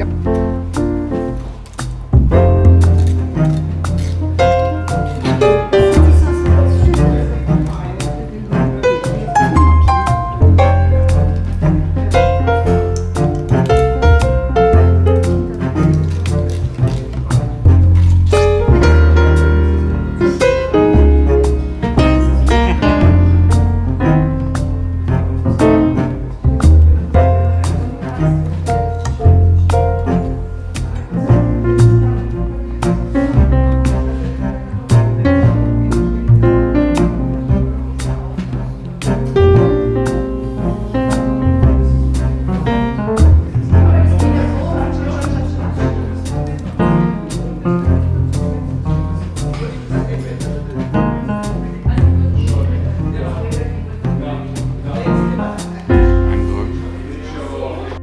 Yep.